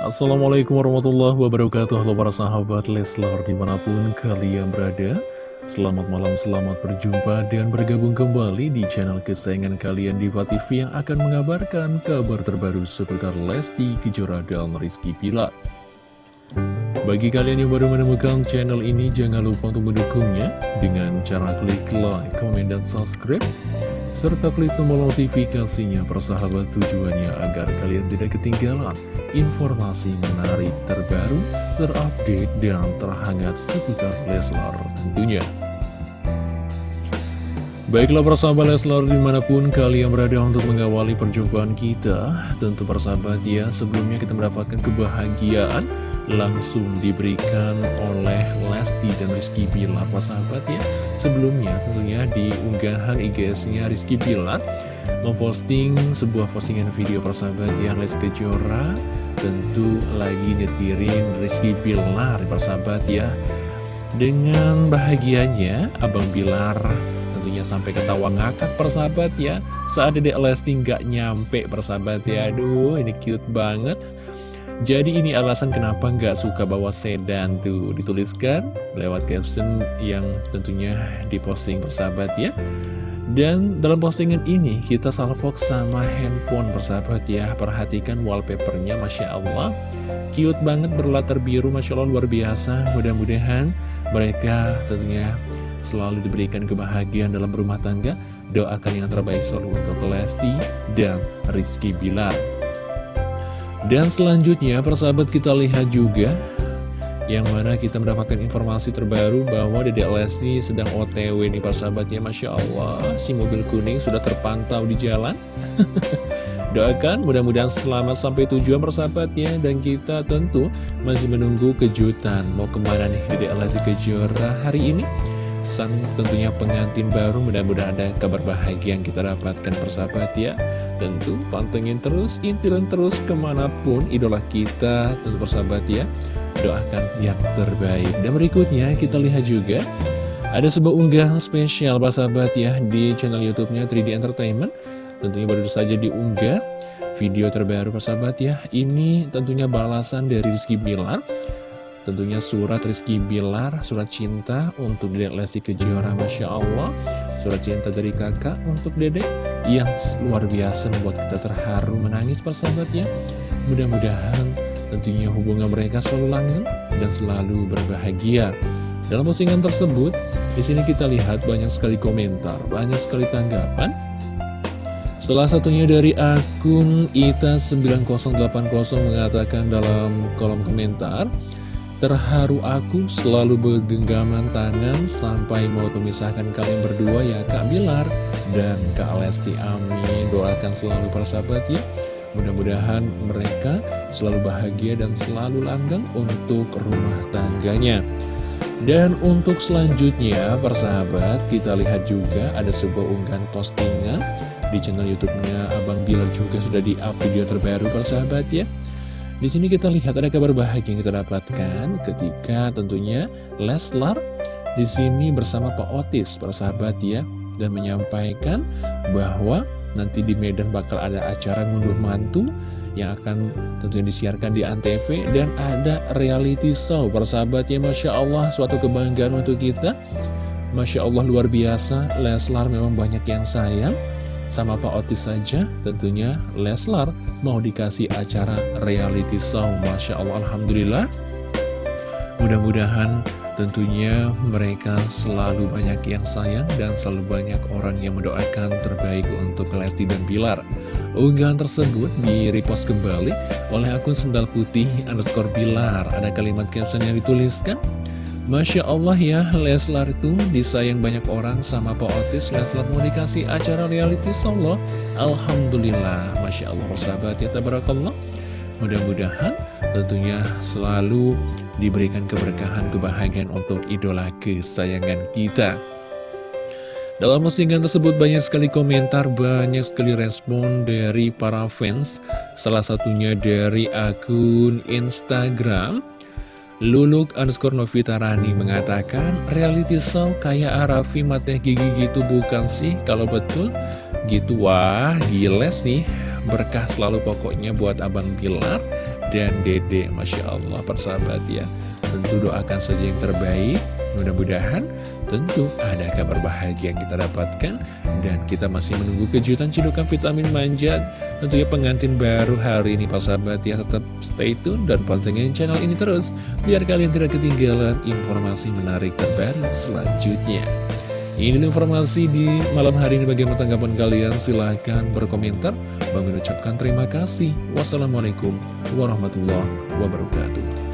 Assalamualaikum warahmatullahi wabarakatuh. Halo para sahabat Leslar di mana pun kalian berada. Selamat malam, selamat berjumpa dan bergabung kembali di channel kesayangan kalian Diva TV Yang akan mengabarkan kabar terbaru seputar Lesti Kejora dan Rizky Pilar Bagi kalian yang baru menemukan channel ini jangan lupa untuk mendukungnya Dengan cara klik like, komen, dan subscribe serta klik tombol notifikasinya persahabat tujuannya agar kalian tidak ketinggalan informasi menarik terbaru, terupdate, dan terhangat seputar Leslar tentunya. Baiklah persahabat Leslar di mana pun kalian berada untuk mengawali perjumpaan kita Tentu persahabat ya sebelumnya kita mendapatkan kebahagiaan langsung diberikan oleh Lesti dan Rizky Bilar. Sahabat ya Sebelumnya tentunya di unggahan IG-nya Rizky Bilar memposting sebuah postingan video persahabat ya Lesti Kejora tentu lagi nyetirin Rizky Bilar persahabat ya. Dengan bahagianya Abang Bilar tentunya sampai ketawa ngakak persahabat ya. Saat Dedek Lesti nggak nyampe persahabat ya. Aduh ini cute banget jadi ini alasan kenapa nggak suka bawa sedan tuh dituliskan lewat caption yang tentunya diposting persahabat ya. Dan dalam postingan ini kita salvok sama handphone persahabat ya. Perhatikan wallpapernya Masya Allah. Cute banget berlatar biru Masya Allah luar biasa. Mudah-mudahan mereka tentunya selalu diberikan kebahagiaan dalam rumah tangga. Doakan yang terbaik selalu untuk Lesti dan Rizky Bilar. Dan selanjutnya persahabat kita lihat juga yang mana kita mendapatkan informasi terbaru bahwa Dedek Lesti sedang otw nih persahabatnya Masya Allah si mobil kuning sudah terpantau di jalan. Doakan mudah-mudahan selamat sampai tujuan persahabatnya dan kita tentu masih menunggu kejutan. Mau ke mana nih Dedek Lesti Kejora hari ini? Sang tentunya pengantin baru mudah-mudahan ada kabar bahagia yang kita dapatkan persahabat ya tentu pantengin terus intilan terus ke mana pun idola kita. Tentu persahabat ya doakan yang terbaik. Dan berikutnya kita lihat juga ada sebuah unggahan spesial persahabat ya di channel youtube-nya 3D Entertainment. Tentunya baru saja diunggah video terbaru persahabat ya. Ini tentunya balasan dari Rizky Bilar. Tentunya surat Rizky Bilar, surat cinta untuk Dedek Lesti Kejora, Masya Allah. Surat cinta dari kakak untuk Dedek yang luar biasa membuat kita terharu menangis persahabatnya. Mudah-mudahan tentunya hubungan mereka selalu langgeng dan selalu berbahagia. Dalam postingan tersebut, di sini kita lihat banyak sekali komentar, banyak sekali tanggapan. Salah satunya dari akun Ita9080 mengatakan dalam kolom komentar, Terharu aku selalu bergenggaman tangan sampai mau memisahkan kalian berdua ya Kak Bilar dan Kak Lesti Amin. Doakan selalu para sahabat ya. Mudah-mudahan mereka selalu bahagia dan selalu langgang untuk rumah tangganya. Dan untuk selanjutnya, persahabat, kita lihat juga ada sebuah unggahan postingan di channel YouTube-nya Abang Bilar juga sudah di-up video terbaru, persahabat ya. Di sini kita lihat ada kabar bahagia yang kita dapatkan ketika tentunya Leslar di sini bersama Pak Otis, persahabat ya, dan menyampaikan bahwa nanti di Medan bakal ada acara ngunduh mantu yang akan tentunya disiarkan di Antv dan ada reality show. Persahabat ya Masya Allah suatu kebanggaan untuk kita. Masya Allah luar biasa. Leslar memang banyak yang sayang sama Pak Otis saja tentunya Leslar mau dikasih acara reality show. Masya Allah Alhamdulillah. Mudah-mudahan tentunya mereka selalu banyak yang sayang dan selalu banyak orang yang mendoakan terbaik untuk Lesti dan Bilar. Unggahan tersebut di repost kembali oleh akun sendal putih underscore Bilar. Ada kalimat caption yang dituliskan Masya Allah ya, Leslar itu disayang banyak orang sama Pak Otis. Leslar mau dikasih acara reality solo. Alhamdulillah, Masya Allah, persahabat ya, tabarakallah. Mudah-mudahan tentunya selalu diberikan keberkahan, kebahagiaan untuk idola kesayangan kita. Dalam postingan tersebut banyak sekali komentar, banyak sekali respon dari para fans. Salah satunya dari akun Instagram Luluk underscore Novita Rani mengatakan reality show kayak Arafi mata gigi gitu bukan sih? Kalau betul gitu wah gila sih. Berkah selalu pokoknya buat Abang Pilar dan Dede Masya Allah persahabat ya. Tentu doakan saja yang terbaik. Mudah-mudahan tentu ada kabar bahagia yang kita dapatkan. Dan kita masih menunggu kejutan cidukan vitamin manjat Tentunya pengantin baru hari ini Pak sahabat ya Tetap stay tune dan pantengin channel ini terus. Biar kalian tidak ketinggalan informasi menarik terbaru selanjutnya. Ini informasi di malam hari ini bagaimana tanggapan kalian. Silahkan berkomentar. Mengucapkan terima kasih. Wassalamualaikum warahmatullahi wabarakatuh